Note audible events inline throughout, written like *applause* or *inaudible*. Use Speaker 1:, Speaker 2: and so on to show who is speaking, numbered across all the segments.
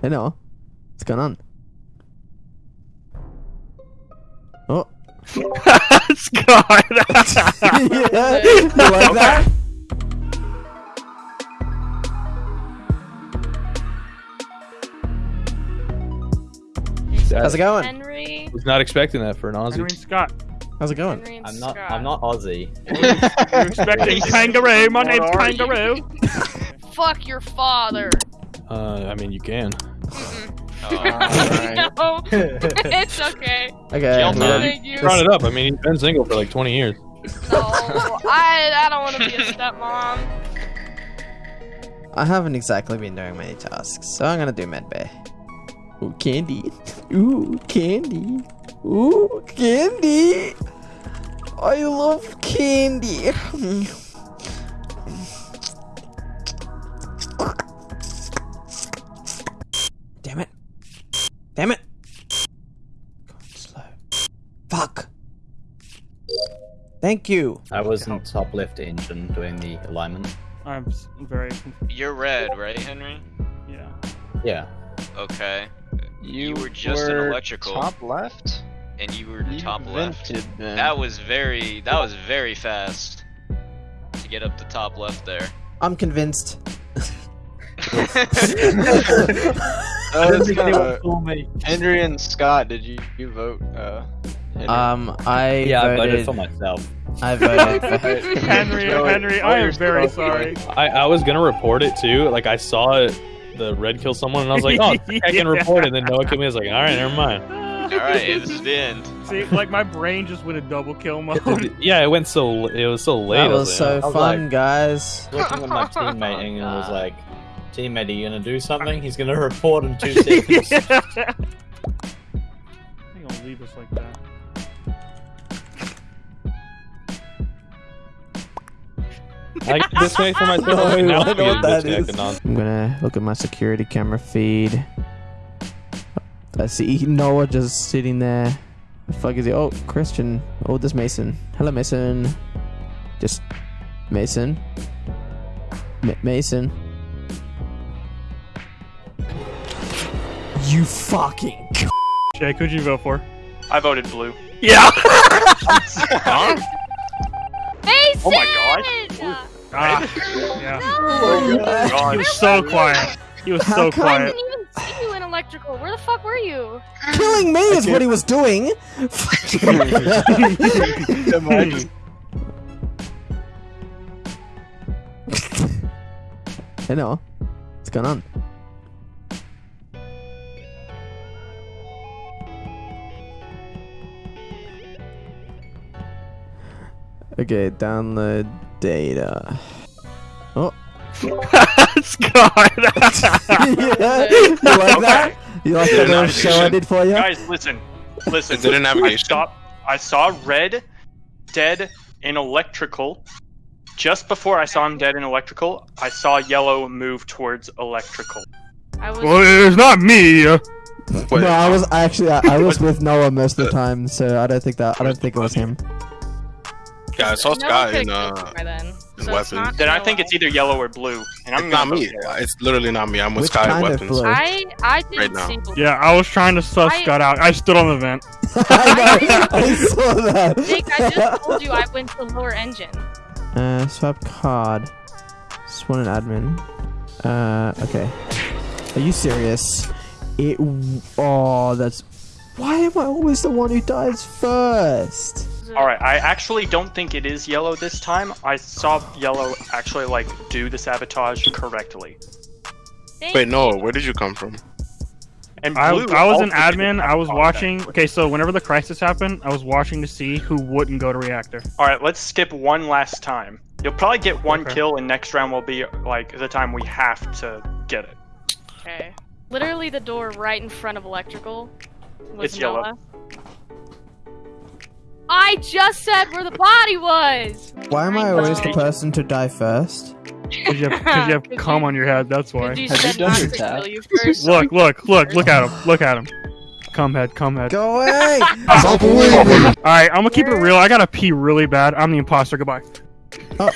Speaker 1: Hey Noah. What's going on? Oh.
Speaker 2: Scott.
Speaker 1: yeah. You like that? How's it going?
Speaker 3: Henry.
Speaker 2: was not expecting that for an Aussie.
Speaker 4: Henry and Scott.
Speaker 1: How's it going?
Speaker 3: Henry and
Speaker 5: I'm not.
Speaker 3: Scott.
Speaker 5: I'm not Aussie. *laughs*
Speaker 4: You're expecting kangaroo. My name's
Speaker 6: are you?
Speaker 4: Kangaroo.
Speaker 3: Fuck your father.
Speaker 2: Uh, I mean, you can.
Speaker 6: Alright. *laughs*
Speaker 3: no, *laughs* it's okay.
Speaker 1: Okay.
Speaker 6: Jail
Speaker 1: we
Speaker 6: time.
Speaker 1: don't-
Speaker 3: Thank you.
Speaker 2: Brought it up. I mean, he's been single for like 20 years.
Speaker 3: No, I, I don't want to be a stepmom.
Speaker 1: I haven't exactly been doing many tasks, so I'm gonna do medbay. Ooh, candy. Ooh, candy. Ooh, candy. I love candy. *laughs* Fuck. Thank you.
Speaker 5: I was in top left engine doing the alignment.
Speaker 4: I'm very confused.
Speaker 6: You're red, right, Henry?
Speaker 4: Yeah.
Speaker 5: Yeah.
Speaker 6: Okay.
Speaker 7: You,
Speaker 6: were just in
Speaker 7: were
Speaker 6: electrical.
Speaker 7: Top left.
Speaker 6: And you were
Speaker 7: You
Speaker 6: top left.
Speaker 7: vented then.
Speaker 6: That was very that was very fast to get up the top left there.
Speaker 1: I'm convinced. *laughs* *laughs*
Speaker 7: Uh, it's kinda-
Speaker 5: fool me.
Speaker 7: Henry and Scott, did you, you vote? Uh, Henry?
Speaker 1: Um, I
Speaker 5: Yeah, I
Speaker 1: voted.
Speaker 5: voted for myself.
Speaker 1: I voted *laughs* for
Speaker 4: Henry,
Speaker 7: Joey, *laughs*
Speaker 4: Henry, I am very sorry.
Speaker 2: I, I was gonna report it too. Like I saw it, the red kill someone, and I was like, oh, *laughs* I can report it. And then Noah killed me. I was like, all right, never mind.
Speaker 6: Alright, this is the end.
Speaker 4: See, like my brain just went in double kill mode.
Speaker 2: Yeah, it went so. It was so late.
Speaker 1: That
Speaker 2: I
Speaker 1: was so
Speaker 5: I was
Speaker 1: fun,
Speaker 5: like-
Speaker 1: guys.
Speaker 5: Looking at my teammate and it
Speaker 3: Oh,
Speaker 5: was like, teammate, are you gonna do something? He's gonna report in two seconds.
Speaker 4: yeah. think I'll leave us like that.
Speaker 2: I get this way for myself.
Speaker 1: No,
Speaker 2: now
Speaker 1: I
Speaker 2: I'm
Speaker 1: know what
Speaker 2: getting
Speaker 1: that
Speaker 2: disconnected
Speaker 1: is.
Speaker 2: on-
Speaker 1: I'm gonna look at my security camera feed. I see Noah just sitting there. The fuck is he? Oh, Christian. Oh, this Mason. Hello, Mason. Just Mason. Ma Mason. You fucking.
Speaker 4: Jake, who'd you vote for?
Speaker 8: I voted blue.
Speaker 4: Yeah. *laughs* *laughs*
Speaker 3: Mason!
Speaker 8: Oh my *laughs*
Speaker 4: Ah, yeah.
Speaker 3: No!
Speaker 4: He was so quiet. He was so
Speaker 1: quiet.
Speaker 3: I didn't even see you in electrical. Where the fuck were you?
Speaker 1: Killing me is what he was doing.
Speaker 7: Imagine.
Speaker 1: I know. What's going on? Okay, download data. Oh.
Speaker 4: Scott. *laughs*
Speaker 1: yeah. You like that? You like that little show I did for you?
Speaker 8: Guys, listen, listen.
Speaker 9: Is it a navigation?
Speaker 8: I saw, I saw red, dead in electrical. Just before I saw him dead in electrical, I saw yellow move towards electrical.
Speaker 3: I was.
Speaker 4: well, it's not me.
Speaker 9: Wait,
Speaker 1: no, I was actually I, I was with Noah most of the time, so I don't think that I don't think it was him.
Speaker 9: Yeah, I saw
Speaker 3: no one
Speaker 9: Scott
Speaker 3: could've
Speaker 9: in
Speaker 3: killed
Speaker 9: uh.
Speaker 3: by then.
Speaker 9: in
Speaker 3: So
Speaker 9: weapons.
Speaker 3: not
Speaker 8: Then I think it's either yellow or blue, and I'm
Speaker 9: It's not me.
Speaker 8: vote.
Speaker 9: It's literally not me. I'm with
Speaker 1: Which
Speaker 9: Sky
Speaker 1: kind of
Speaker 9: Weapons.
Speaker 1: blue?
Speaker 3: I I didn't
Speaker 9: Right now.
Speaker 3: see blue.
Speaker 4: Yeah, I was trying to suss
Speaker 3: I-
Speaker 4: Scott out. I stood on the vent. *laughs* *laughs*
Speaker 1: I. I saw that.
Speaker 3: Jake, I just told you I went to lower engine.
Speaker 1: Uh, swap card. Just want an admin. Uh, okay. Are you serious? It. Oh, that's. Why am I always the one who dies first?
Speaker 8: All right, I actually don't think it is yellow this time. I saw yellow actually like do the sabotage correctly,
Speaker 3: Thank
Speaker 9: Wait, no. Where did you come from?
Speaker 8: and
Speaker 4: I,
Speaker 8: blue.
Speaker 4: I was an admin. I was watching. Okay, so whenever the crisis happened, I was watching to see who wouldn't go to reactor.
Speaker 8: All right, let's skip one last time. You'll probably get one
Speaker 4: Okay.
Speaker 8: kill, and next round will be like the time we have to get it.
Speaker 3: Okay. Literally the door right in front of electrical. Was
Speaker 8: It's yellow.
Speaker 3: Noah. I just said where the body was.
Speaker 1: Why am I always the person to die first?
Speaker 4: Because you have, 'cause you have *laughs*
Speaker 3: Did
Speaker 4: cum
Speaker 3: you-
Speaker 4: on your head. That's why.
Speaker 3: You
Speaker 7: Have you done your
Speaker 3: to
Speaker 7: tab?
Speaker 3: kill you.
Speaker 4: Look, look, look, look at him. Look at him. Cum head, cum head.
Speaker 1: Go away! *laughs*
Speaker 4: Alright, I'm gonna keep it real. I gotta pee really bad. I'm the imposter. Goodbye.
Speaker 1: oh,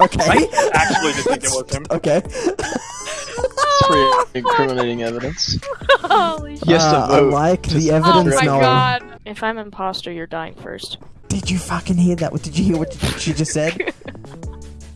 Speaker 1: okay.
Speaker 8: I actually did think it was him.
Speaker 1: Okay.
Speaker 7: It's pretty incriminating evidence. *laughs*
Speaker 3: Holy shit.
Speaker 7: Yes,
Speaker 1: Uh, I like
Speaker 7: to
Speaker 1: the
Speaker 7: spread
Speaker 3: Oh
Speaker 1: evidence
Speaker 3: my
Speaker 1: Noah.
Speaker 3: god. If I'm imposter, you're dying first.
Speaker 1: Did you fucking hear that? What did you hear? What she just said? *laughs*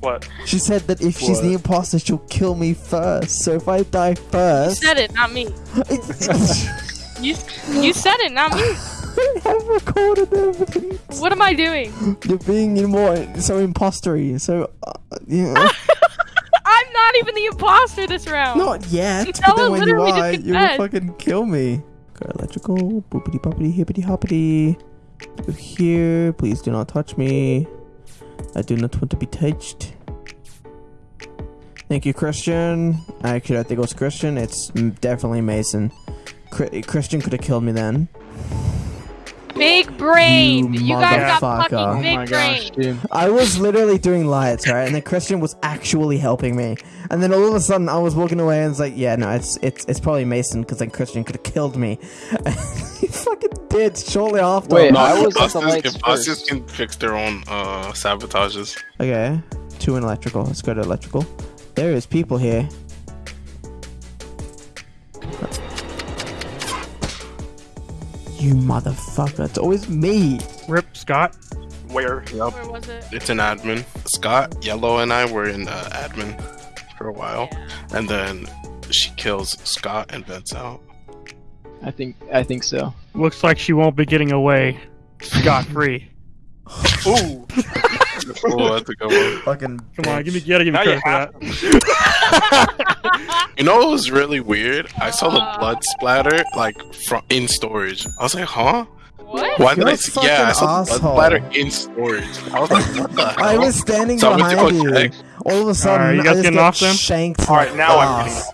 Speaker 8: What?
Speaker 1: She said that if she's the imposter, she'll kill me first. So if I die first, You
Speaker 3: said it, not me. *laughs* You you said it, not me. *laughs*
Speaker 1: I have recorded evidence.
Speaker 3: What am I doing?
Speaker 1: You're being you know, more so impostery. So uh, yeah,
Speaker 3: I'm not even the imposter this round.
Speaker 1: not yet. But then when you
Speaker 3: literally just
Speaker 1: are, you will fucking kill me. Electrical, boopity boppity hippity hoppity. Here. Please do not touch me. I do not want to be touched. Thank you, Christian. Actually, I think it was Christian. It's definitely Mason. Christian could have killed me then.
Speaker 3: Big brain.
Speaker 1: You
Speaker 3: You, guys got
Speaker 1: motherfucker.
Speaker 3: fucking
Speaker 1: Oh
Speaker 3: big
Speaker 7: my
Speaker 3: brain.
Speaker 7: gosh.
Speaker 1: I was literally doing lights, right? And then Christian was actually helping me. And then all of a sudden, I was walking away, and it's like, yeah, no, it's it's it's probably Mason because then Christian could have killed me. *laughs* he fucking did shortly after.
Speaker 7: Wait,
Speaker 9: No,
Speaker 7: I was at the
Speaker 9: imposters,
Speaker 7: lights
Speaker 9: can fix their own uh, sabotages.
Speaker 1: Okay, two in electrical. Let's go to electrical. There is people here. You motherfucker! It's always me.
Speaker 4: Rip Scott.
Speaker 8: Where?
Speaker 3: Where was it?
Speaker 9: It's an admin. Scott, Yellow, and I were in uh, admin for a while, and then she kills Scott and vents out.
Speaker 7: I think I think so.
Speaker 4: Looks like she won't be getting away scot free. *laughs*
Speaker 8: Ooh. *laughs*
Speaker 9: Oh, that's a good one.
Speaker 1: Fucking.
Speaker 4: Come on, give me, you gotta give me
Speaker 8: Now you
Speaker 4: credit for that. *laughs* *laughs*
Speaker 9: You know what was really weird? I saw the
Speaker 3: Uh.
Speaker 9: blood splatter like from in storage. I was like, huh?
Speaker 3: What?
Speaker 9: Why did
Speaker 1: You're
Speaker 9: I
Speaker 1: a
Speaker 9: see? Yeah, I saw the blood splatter in storage. I was like, what the hell? *laughs*
Speaker 1: I was standing
Speaker 9: So I went
Speaker 1: behind you.
Speaker 9: check.
Speaker 1: All of a sudden,
Speaker 4: Alright, you
Speaker 1: I
Speaker 4: guys
Speaker 1: just
Speaker 4: getting
Speaker 1: get
Speaker 4: off them?
Speaker 1: shanked.
Speaker 8: All right, now I'm
Speaker 1: ass.